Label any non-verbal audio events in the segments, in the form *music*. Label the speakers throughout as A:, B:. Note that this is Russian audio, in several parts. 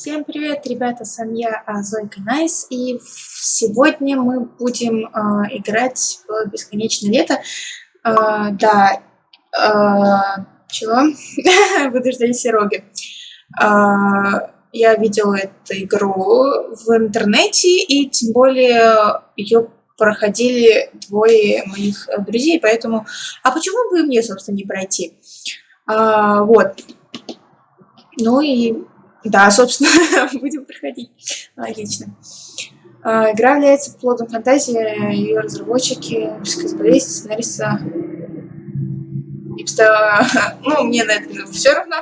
A: Всем привет, ребята, с вами я, а, Зойка Найс, и сегодня мы будем э, играть в Бесконечное Лето. Э, да, э, чего? Буду ждать Сероги. Э, я видела эту игру в интернете, и тем более ее проходили двое моих друзей, поэтому... А почему бы мне, собственно, не пройти? Вот. Ну и да, собственно, *laughs* будем проходить. Логично. А, игра является плодом фантазии, ее разработчики, болезнь, сценариста. Ипста... *laughs* Ну, мне на это все равно.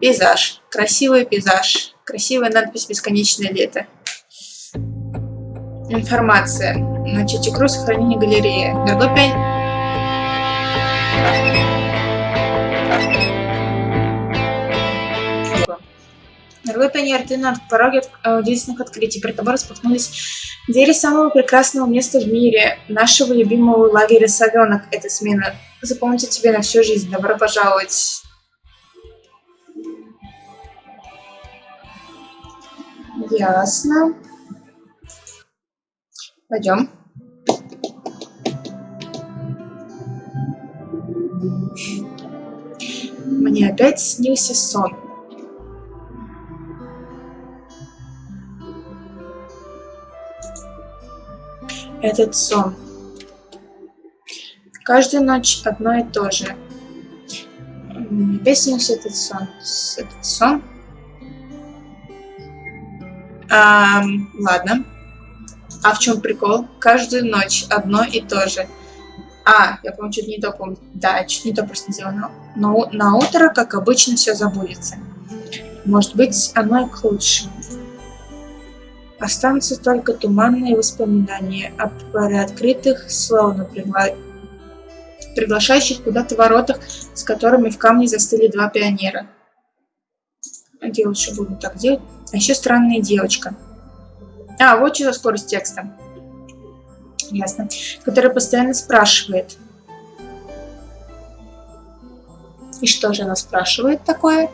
A: Пейзаж. Красивый пейзаж. Красивая надпись «Бесконечное лето». Информация. Начать игру сохранение галереи. Дорогой пень... Дорогой пионер, ты на пороге э, удивительных открытий. Перед тобой распахнулись двери самого прекрасного места в мире, нашего любимого лагеря «Совенок». Эта смена запомнится тебе на всю жизнь. Добро пожаловать. Ясно. Пойдем. Мне опять снился сон. Этот сон. Каждую ночь одно и то же. Мне опять снился этот сон. Этот сон. А, ладно. А в чем прикол? Каждую ночь одно и то же. А, я, по-моему, чуть не то помню. Да, чуть не то просто сделано. Но на утро, как обычно, все забудется. Может быть, оно и к лучшему. Останутся только туманные воспоминания о приоткрытых, словно пригла... приглашающих куда-то воротах, с которыми в камне застыли два пионера. Где лучше буду так делать? А еще странная девочка. А, вот что за скорость текста. Ясно. Которая постоянно спрашивает. И что же она спрашивает такое?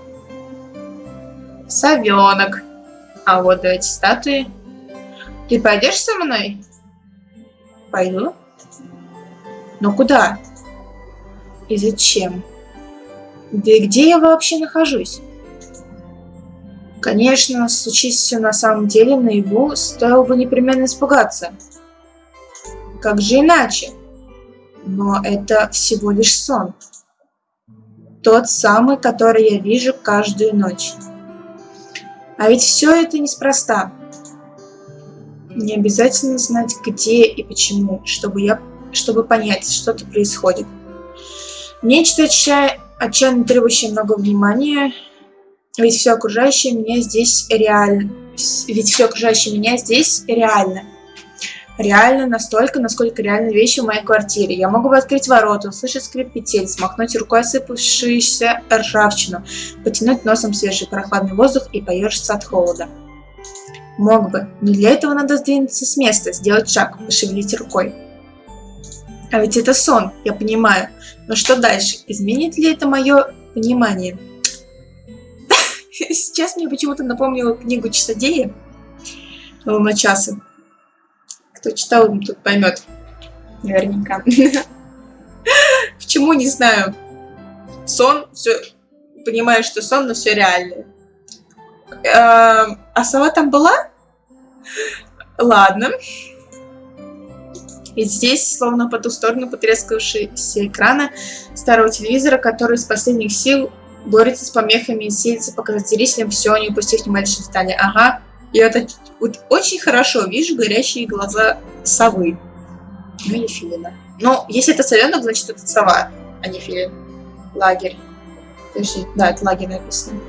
A: Совенок. А вот эти статуи. Ты пойдешь со мной? Пойду. Но куда? И зачем? Да и где я вообще нахожусь? Конечно, случись все на самом деле наяву, стоило бы непременно испугаться. Как же иначе? Но это всего лишь сон. Тот самый, который я вижу каждую ночь. А ведь все это неспроста. Не обязательно знать, где и почему, чтобы, я, чтобы понять, что-то происходит. Нечто отчая, отчаянно требующее много внимания, ведь все окружающее меня здесь реально. Ведь все окружающее меня здесь реально реально настолько, насколько реально вещи в моей квартире. Я могу открыть ворота, услышать скрип петель, смахнуть рукой осыпавшуюся ржавчину, потянуть носом свежий прохладный воздух и поежиться от холода. Мог бы, но для этого надо сдвинуться с места, сделать шаг, пошевелить рукой. А ведь это сон, я понимаю. Но что дальше? Изменит ли это мое понимание? *laughs* Сейчас мне почему-то напомнила книгу Часодея на часы. Кто читал, тут поймет. Наверняка. *laughs* Почему, не знаю. Сон, все... Понимаю, что сон, но все реально. Эм, а сова там была? Ладно. И здесь, словно по ту сторону потрескавшегося экрана старого телевизора, который из последних сил борется с помехами и силится показать зрителям все, не упустив ни малейшей детали. Ага, и это вот очень хорошо вижу горящие глаза совы. Ну или филина. Но если это совенок, значит это сова, а не филин. Лагерь. Подожди, да, это лагерь написано.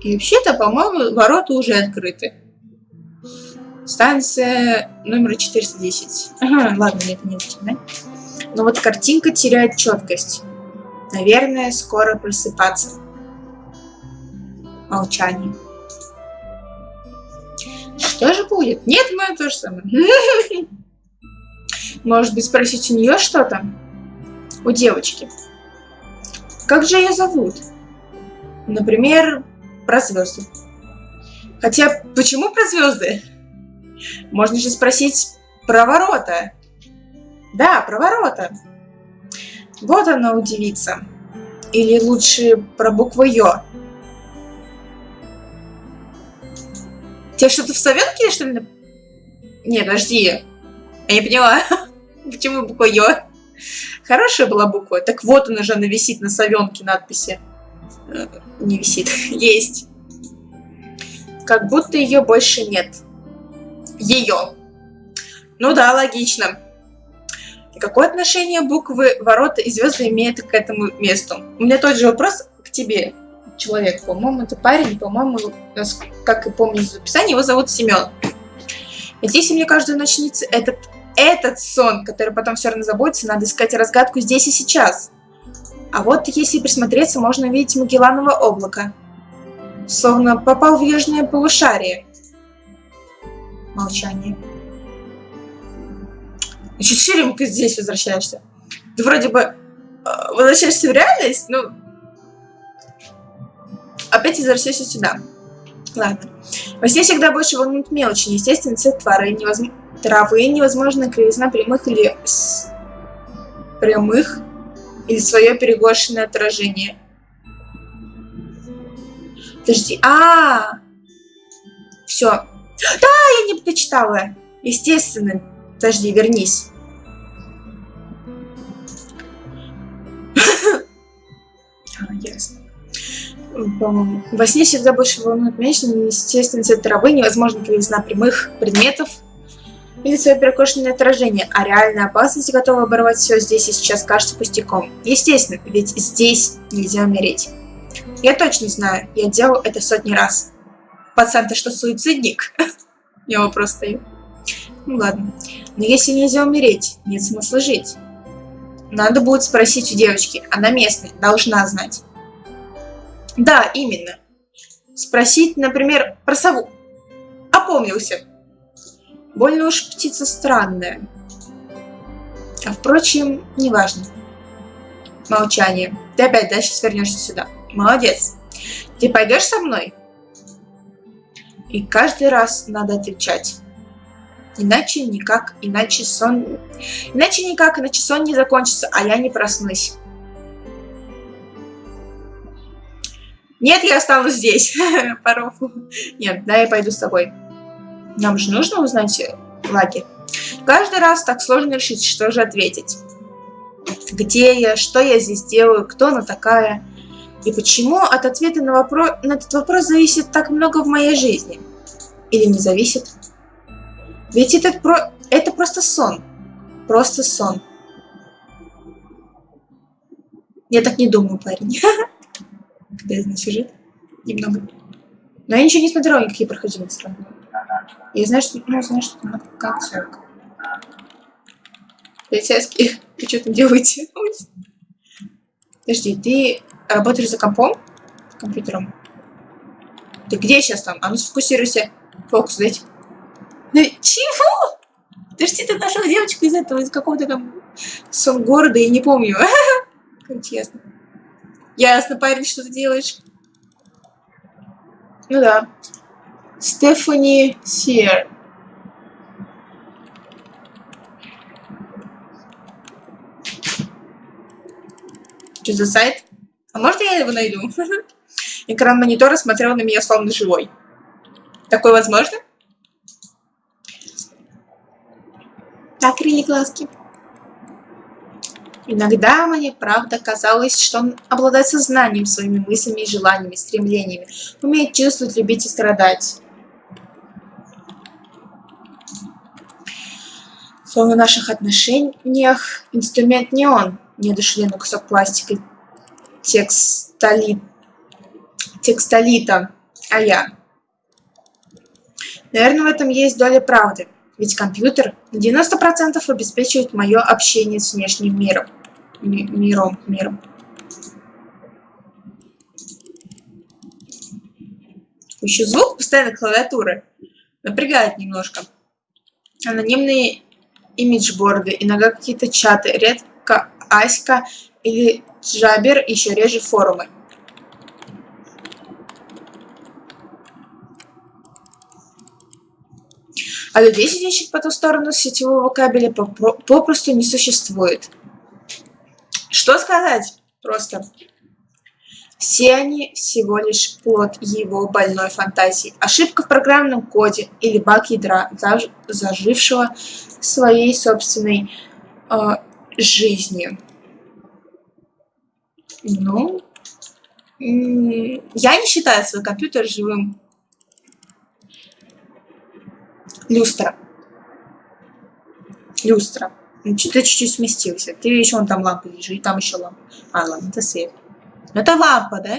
A: И вообще-то, по-моему, ворота уже открыты. Станция номер 410. Ага, ладно, нет, не да? Но вот картинка теряет четкость. Наверное, скоро просыпаться. Молчание. Что же будет? Нет, мы то же самое. *laughs* Может быть, спросить у нее что-то? У девочки. Как же ее зовут? Например, про звезды. Хотя, почему про звезды? Можно же спросить про ворота. Да, про ворота. Вот она удивится. Или лучше про букву Ё. Тебе что-то в Савенке, что ли? Нет, подожди. Я не поняла. *laughs* Почему буква Ё? Хорошая была буква. Так вот она же, она висит на Савенке надписи. Э, не висит. *laughs* Есть. Как будто ее больше нет. Ее. Ну да, логично. Какое отношение буквы ворота и звезды имеют к этому месту? У меня тот же вопрос к тебе, человек. По-моему, это парень, по-моему, как и помню из описания, его зовут Семен. Ведь если мне каждую ночь снится этот, этот сон, который потом все равно забудется, надо искать разгадку здесь и сейчас. А вот если присмотреться, можно увидеть Магелланово облако. Словно попал в южное полушарие. Молчание. Еще ширемка здесь возвращаешься. Ты вроде бы э, возвращаешься в реальность, но опять возвращаешься сюда. Ладно. Во сне всегда больше волнует мелочи, естественно, цвет травы, невозможно, травы, невозможно кривизна прямых или с... прямых, или свое перегошенное отражение. Подожди, а, -а, -а! все. Да, я не дочитала. Естественно, Подожди, вернись. Во сне всегда больше волнует меньше неестественный цвет травы, невозможно кривизна прямых предметов или свое перекошенное отражение, а реальная опасность готова оборвать все здесь и сейчас кажется пустяком. Естественно, ведь здесь нельзя умереть. Я точно знаю, я делал это сотни раз. Пацан, ты что, суицидник? *laughs* Я вопрос стою. Ну ладно. Но если нельзя умереть, нет смысла жить. Надо будет спросить у девочки. Она местная, должна знать. Да, именно. Спросить, например, про сову. Опомнился. Больно уж птица странная. А впрочем, неважно. Молчание. Ты опять дальше свернешься сюда. Молодец. Ты пойдешь со мной? И каждый раз надо отвечать. Иначе никак, иначе сон... Иначе никак, иначе сон не закончится, а я не проснусь. Нет, я останусь здесь. *laughs* Паровку. Нет, да, я пойду с тобой. Нам же нужно узнать э, лагерь. Каждый раз так сложно решить, что же ответить. Где я, что я здесь делаю, кто она такая. И почему от ответа на, вопрос, на этот вопрос зависит так много в моей жизни? Или не зависит? Ведь это, про... это просто сон. Просто сон. Я так не думаю, парень. *laughs* Знаю сюжет. Немного. Но я ничего не смотрела, никакие проходимые страны. Я знаю, что... Ну, знаю, что там концовка. Полицейские, *laughs* вы что там делаете? Подожди, ты работаешь за компом? Компьютером? Ты где сейчас там? А ну сфокусируйся. Фокус дайте. Ну, чего? Подожди, ты нашел девочку из этого, из какого-то там сон города, я не помню. *laughs* Как честно. Ясно, парень, что ты делаешь? Ну да. Стефани Сир. Что за сайт? А может я его найду? *laughs* Экран монитора смотрел на меня словно живой. Такое возможно? закрыли глазки. Иногда мне, правда, казалось, что он обладает сознанием, своими мыслями желаниями, стремлениями, умеет чувствовать, любить и страдать. Словно в наших отношениях инструмент не он, не одушевленный кусок пластика, текстолит, текстолита, а я. Наверное, в этом есть доля правды. Ведь компьютер 90% обеспечивает мое общение с внешним миром. Ми миром, миром. Еще звук постоянно клавиатуры напрягает немножко. Анонимные имиджборды, иногда какие-то чаты, редко Аська или Джабер, еще реже форумы. А людей, сидящих по ту сторону сетевого кабеля, попросту не существует. Что сказать? Просто. Все они всего лишь плод его больной фантазии. Ошибка в программном коде или баг ядра, заж зажившего своей собственной э, жизнью. Ну, я не считаю свой компьютер живым. Люстра. Люстра. Ну, что-то чуть-чуть сместился. Ты еще вон там лампа лежит, и там еще лампа. А, ладно, это свет. Ну, это лампа, да?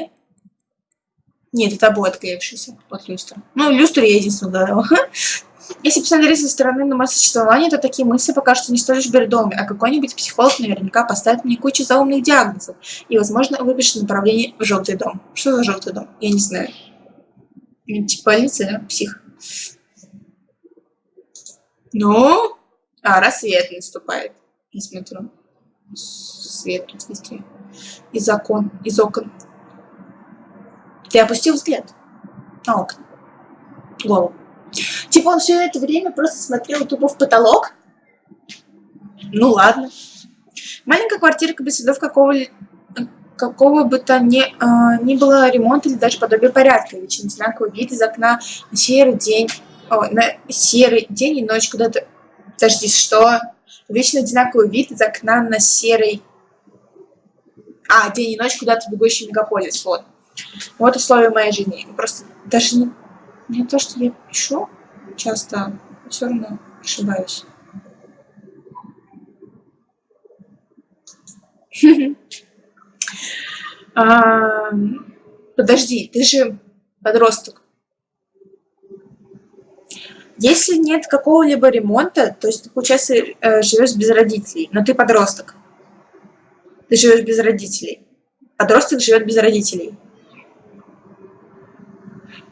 A: Нет, это обои отклеившиеся от люстры. Ну, люстру я единственное угадала. *laughs* Если посмотреть со стороны на мое существование, то такие мысли пока что не столь лишь бредовыми, а какой-нибудь психолог наверняка поставит мне кучу заумных диагнозов и, возможно, выпишет направление в желтый дом. Что за желтый дом? Я не знаю. Больница, да? Псих. Ну? А, рассвет наступает. Я смотрю. Свет тут везде из окон, из окон. Ты опустил взгляд на окна. Голову. Типа он все это время просто смотрел тупо в потолок? Ну ладно. Маленькая квартирка без следов какого какого бы то ни, э, ни было ремонта или даже подобия порядка. Вечный знаковый вид из окна на серый день, о, на серый день и ночь куда-то... Подожди, что? Вечно одинаковый вид из окна на серый а, день и ночь куда-то бегущий мегаполис, вот. Вот условия моей жизни. Просто даже не, не то, что я пишу часто, все равно ошибаюсь. *laughs* Подожди, ты же подросток. Если нет какого-либо ремонта, то есть ты, получается, э, живешь без родителей, но ты подросток ты живешь без родителей. Подросток живет без родителей.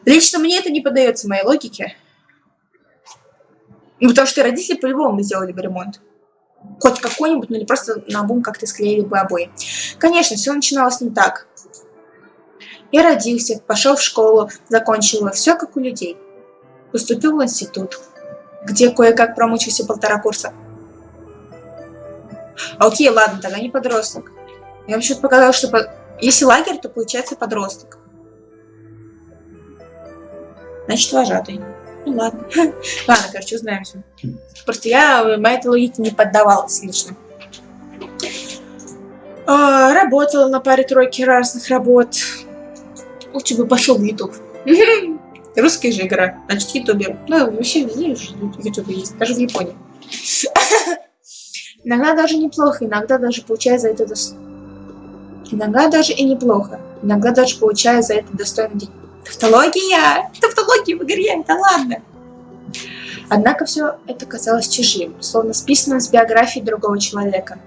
A: Лично мне это не поддается моей логике. Ну, потому что родители по-любому сделали бы ремонт. Хоть какой-нибудь, но не просто на бум как-то склеили бы обои. Конечно, все начиналось не так. Я родился, пошел в школу, закончил все как у людей. Поступил в институт, где кое-как промучился полтора курса. Окей, ладно, тогда не подросток. Я почему-то показала, что по... если лагерь, то получается подросток. Значит, вожатый. Ну ладно. *laughs* ладно, короче, узнаемся. Просто я моей этой логике не поддавалась лично. А, работала на паре тройки разных работ. Лучше бы пошел в YouTube. *laughs* Русская же игра, значит, ютубер. Ну, вообще везде ютуб есть, даже в Японии. *laughs* Иногда даже неплохо, иногда даже получая за это дос... Иногда даже и неплохо. Иногда даже получая за это достойный день. Тавтология! Тавтология в игре, да ладно! Однако все это казалось чужим, словно списанным с биографии другого человека.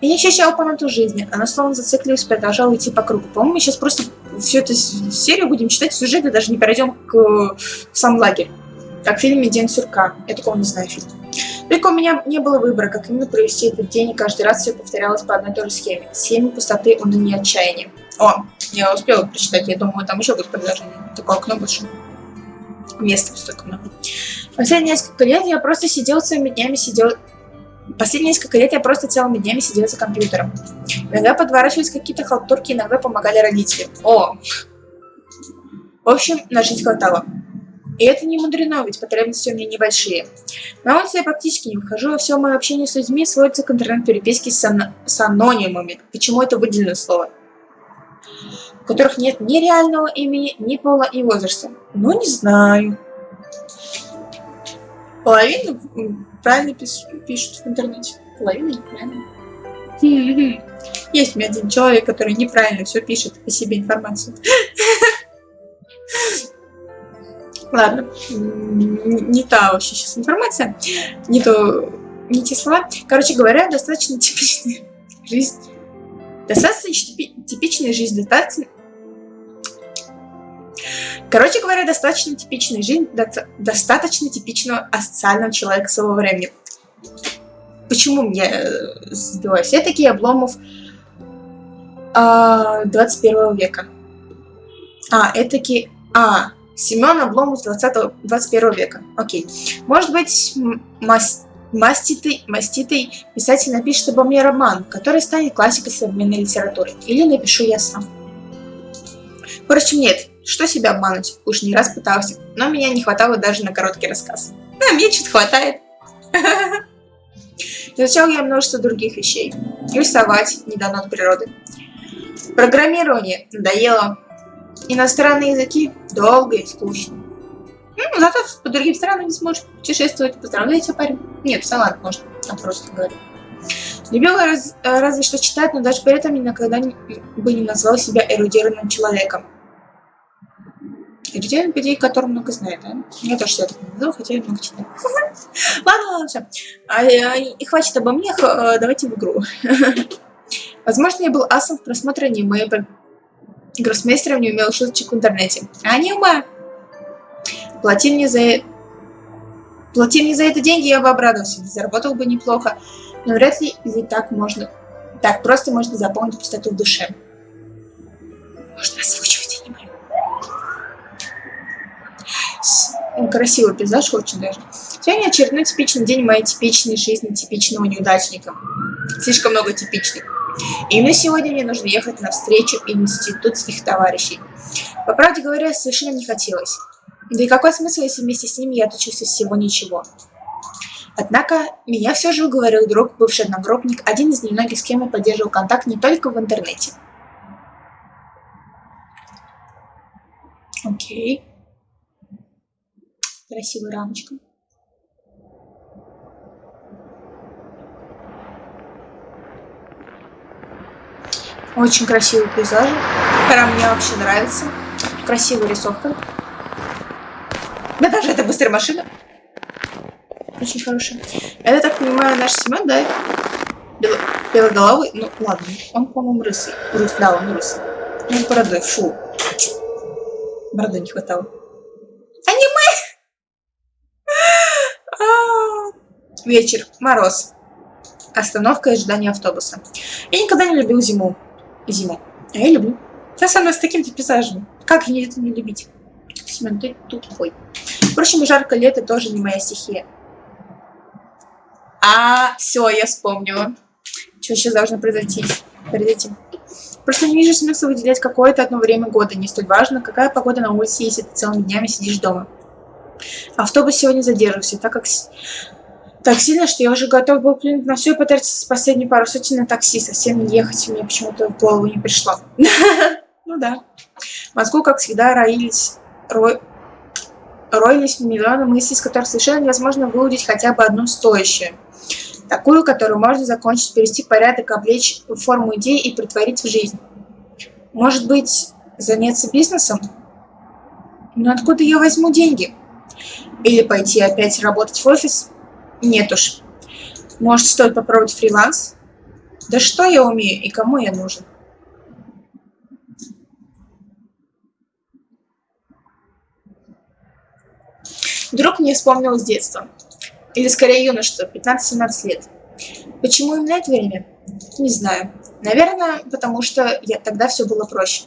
A: Я не ощущал полноту жизни, она словно зацикливаясь продолжала идти по кругу. По-моему, мы сейчас просто всю эту серию будем читать сюжет и даже не перейдем к сам лагерь. Как в фильме «День сурка». Я такого не знаю фильм. Только у меня не было выбора, как именно провести этот день, и каждый раз все повторялось по одной и той же схеме. Схеме пустоты, уныния, отчаяния. О, я успела прочитать, я думаю, там еще будет продолжение. Такое окно больше. Места столько много. Последние несколько лет я просто сидел целыми днями, сидел... Последние несколько лет я просто целыми днями сидел за компьютером. Иногда подворачивались какие-то халтурки, иногда помогали родители. О! В общем, на жизнь хватало. И это не мудрено, ведь потребности у меня небольшие. На улице я практически не выхожу, а все мое общение с людьми сводится к интернет-переписке с, ан с анонимами. Почему это выделенное слово? У которых нет ни реального имени, ни пола и возраста. Ну, не знаю. Половина правильно пиш пишут в интернете, половина неправильно. Есть у меня один человек, который неправильно все пишет о себе информацию. *laughs* Ладно, не та вообще сейчас информация, не то, не те слова. Короче говоря, достаточно типичная *laughs* жизнь. Достаточно типичная жизнь, достаточно... Короче говоря, достаточно типичная жизнь достаточно типичного асоциального человека своего времени. Почему мне э, сбилась? Я такие обломов а, 21 века. А, это таки... А, Семен Обломов 20 21 века. Окей. Может быть, мас... маститый, маститый писатель напишет обо мне роман, который станет классикой современной литературы. Или напишу я сам. Впрочем, нет. Что себя обмануть? Уж не раз пытался. Но меня не хватало даже на короткий рассказ. А мне что-то хватает. *laughs* Изучал я множество других вещей. Рисовать не от природы. Программирование надоело. Иностранные языки долго и скучно. Ну, зато по другим странам не сможешь путешествовать. Поздравляю тебя, парень. Нет, салат можно, а просто говорю. Любила раз, разве что читать, но даже при этом никогда не, бы не назвал себя эрудированным человеком. Эрудированный людей, который много знает, да? Я тоже себя так не назову, хотя я много читаю. *laughs* Ладно, ладно, все. А, и хватит обо мне, э, давайте в игру. *laughs* Возможно, я был асом в просмотре аниме, гроссмейстером не умел шуточек в интернете. Аниме! Плати мне за... Плати мне за это деньги, я бы обрадовался, заработал бы неплохо. Но вряд ли ли так можно... Так просто можно заполнить пустоту в душе. Можно озвучивать аниме. Красивый пейзаж очень даже. Сегодня очередной типичный день моей типичной жизни типичного неудачника. Слишком много типичных. И именно сегодня мне нужно ехать на встречу институтских товарищей. По правде говоря, совершенно не хотелось. Да и какой смысл, если вместе с ними я отучился всего ничего? Однако, меня все же уговорил друг, бывший одногруппник, один из немногих, с кем я поддерживал контакт не только в интернете. Окей. Красивая рамочка. Очень красивый пейзаж. Прям мне вообще нравится. Красивая рисовка. Да даже это быстрая машина. Очень хорошая. Это, так понимаю, наш Семен, да? Бело белоголовый? Ну, ладно. Он, по-моему, рысый. Рус, да, он рысый. Ну, бородой. Фу. Бороды не хватало. Аниме! А, вечер. Мороз. Остановка и ожидание автобуса. Я никогда не любил зиму зиму. А я люблю. Мной с таким-то пейзажем. Как мне это не любить? Семен, ты тупой. Впрочем, жаркое лето тоже не моя стихия. А, все, я вспомнила. Что сейчас должно произойти? произойти? Просто не вижу смысла выделять какое-то одно время года. Не столь важно, какая погода на улице, если ты целыми днями сидишь дома. Автобус сегодня задерживался, так как так сильно, что я уже готов был плюнуть на все и потратить последние пару сотен на такси. Совсем не ехать мне почему-то в голову не пришло. *laughs* Ну да. В мозгу, как всегда, роились, роились миллионы мыслей, из которых совершенно невозможно выудить хотя бы одну стоящую. Такую, которую можно закончить, перевести порядок, облечь форму идеи и притворить в жизнь. Может быть, заняться бизнесом? Но откуда я возьму деньги? Или пойти опять работать в офис? Нет уж. Может, стоит попробовать фриланс? Да что я умею и кому я нужен? Вдруг мне вспомнилось детство. Или скорее юношество, 15-17 лет. Почему именно это время? Не знаю. Наверное, потому что я, тогда все было проще.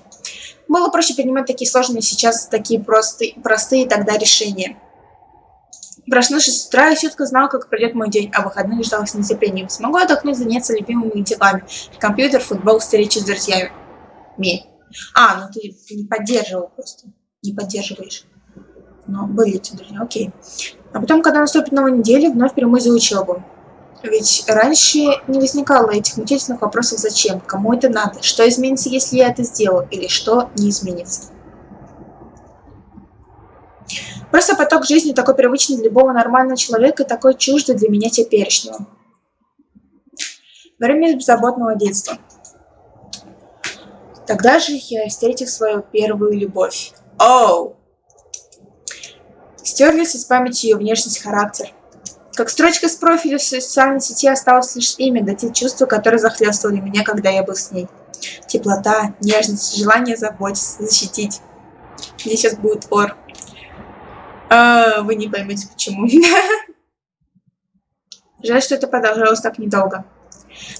A: Было проще принимать такие сложные сейчас, такие простые, простые тогда решения. Проснувшись с утра, я четко знал, как пройдет мой день, а выходных ждал с нетерпением. Смогу отдохнуть, заняться любимыми делами. Компьютер, футбол, встречи с друзьями. Ми. А, ну ты не поддерживал просто. Не поддерживаешь. Но были эти друзья, окей. А потом, когда наступит новая неделя, вновь прямой за учебу. Ведь раньше не возникало этих мучительных вопросов «зачем?», «кому это надо?», «что изменится, если я это сделаю?» или «что не изменится?». Просто поток жизни такой привычный для любого нормального человека и такой чуждый для меня теперешнего. Время беззаботного детства. Тогда же я встретил свою первую любовь. Оу! Стерлись из памяти ее внешность, характер. Как строчка с профиля в социальной сети осталось лишь имя, да те чувства, которые захлестывали меня, когда я был с ней. Теплота, нежность, желание заботиться, защитить. Мне сейчас будет ор. А, вы не поймете, почему. Жаль, что это продолжалось так недолго.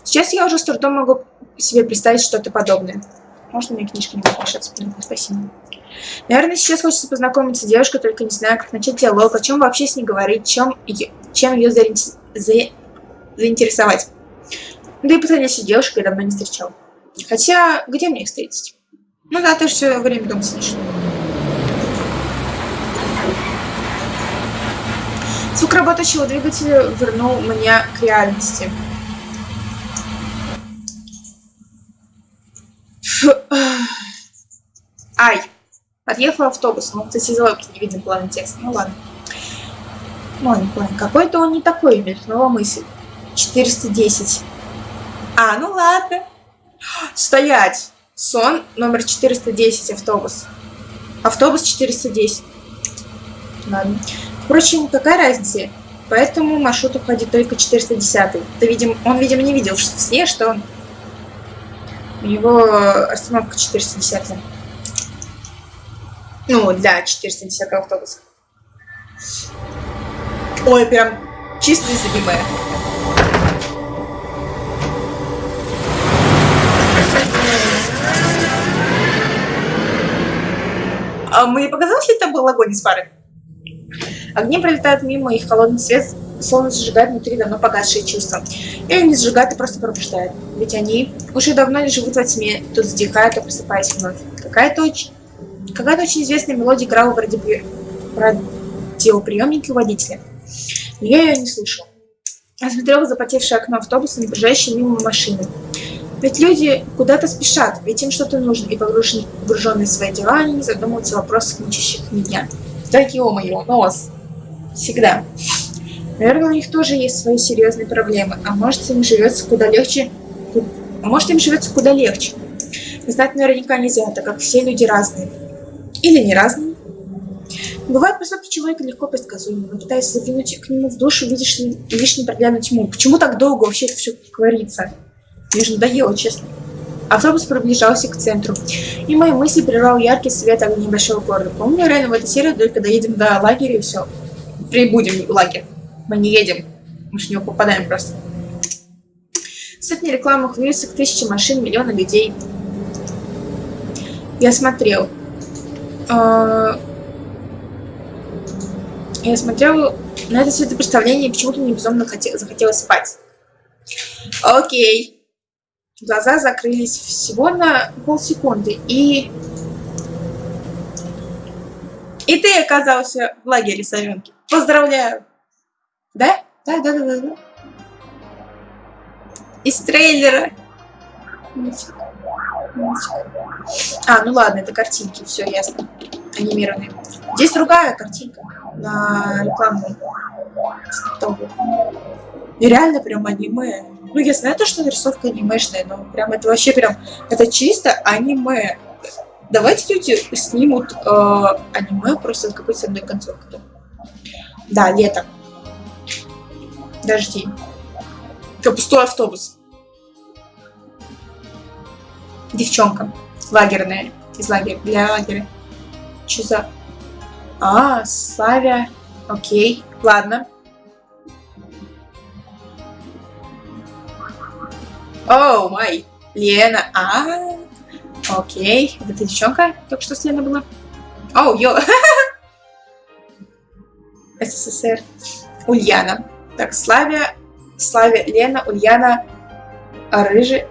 A: Сейчас я уже с трудом могу себе представить что-то подобное. Можно мне книжка не подпишется? Спасибо. Наверное, сейчас хочется познакомиться с девушкой, только не знаю, как начать диалог, о чем вообще с ней говорить, чем ее, чем ее заинтересовать. заинтересовать. Да и подходящей девушкой давно не встречал. Хотя, где мне их встретить? Ну да, ты же все время дома сидишь. Звук работающего двигателя вернул меня к реальности. Фу. Ай! Подъехал автобус, но, кстати, из логики не виден планы текста. Ну ладно. Ладно, ладно. Какой-то он не такой, мелькнула мысль. 410. А, ну ладно. Стоять! Сон номер 410, автобус. Автобус 410. Ладно. Впрочем, какая разница? По этому маршруту ходит только 410. Ты, видим, он, видимо, не видел в сне, что у него остановка 410. Ну, для 410 автобуса. Ой, прям чисто незабивая. А мне показалось, ли это был огонь из пары? Огни пролетают мимо, их холодный свет словно зажигает внутри давно погасшие чувства. Или не зажигает, и просто пробуждает. Ведь они уже давно не живут во тьме, то затихают, то просыпаясь вновь. Какая-то очень, какая очень известная мелодия играла в радиопри... радиоприемнике у водителя. Но я ее не слышал. Я смотрел в запотевшее окно автобуса, не проезжающей мимо машины. Ведь люди куда-то спешат, ведь им что-то нужно, и погруженные в свои дела, они не задумываются о вопросах, мучащих меня. Так, ё-моё, нос. Всегда. Наверное, у них тоже есть свои серьезные проблемы, а может им живется куда легче, а может им живется куда легче. Знать наверняка нельзя, так как все люди разные. Или не разные. Бывает поступки человека легко предсказуемы, но пытаясь заглянуть к нему в душу, видишь лишь непроглядную тьму. Почему так долго вообще это все говорится? Мне же надоело, честно. Автобус приближался к центру, и мои мысли прервал яркий свет огней небольшого города. Помню, реально в этой серии только доедем до лагеря и все. Прибудем в лагерь. Мы не едем. Мы же не попадаем просто. Сотни рекламных вывесок, тысячи машин, миллионы людей. Я смотрел. А, я смотрел на это светопредставление и почему-то мне безумно захотелось спать. Окей. Глаза закрылись всего на полсекунды, и... И ты оказался в лагере Совенки. Поздравляю! Да? Да, да, да, да, да. Из трейлера. А, ну ладно, это картинки, все ясно. Анимированные. Здесь другая картинка на стопе. И реально прям аниме. Ну, я знаю то, что нарисовка анимешная, но прям это вообще прям... Это чисто аниме. Давайте люди снимут э, аниме просто с какой-то одной концовкой. Да, лето дожди. Как пустой автобус. Девчонка. Лагерная. Из лагеря. Для лагеря. Что за... А, Славя. Окей. Ладно. Оу, май. Лена. А. Окей. Это девчонка? Только что с Леной была? Оу, йо. *laughs* СССР. Ульяна. Так, Славя, Славя, Лена, Ульяна, Рыжая,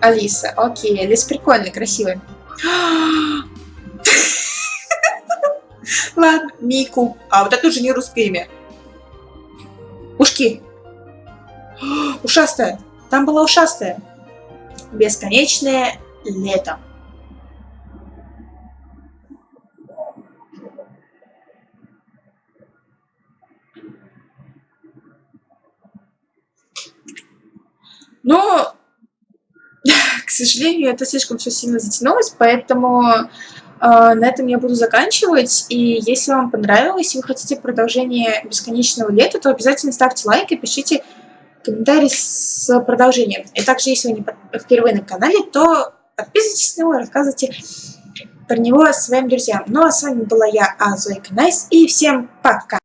A: Алиса. Окей, Алиса прикольная, красивая. *gasps* Ладно, Мику. А, вот это уже не русское имя. Ушки. *gasps* Ушастая. Там была ушастая. Бесконечное лето. Но, *laughs* к сожалению, это слишком все сильно затянулось, поэтому э, на этом я буду заканчивать. И если вам понравилось, и вы хотите продолжение бесконечного лета, то обязательно ставьте лайк и пишите комментарий с продолжением. И также, если вы не впервые на канале, то подписывайтесь на него, рассказывайте про него своим друзьям. Ну а с вами была я, а, Зойка Найс, и всем пока!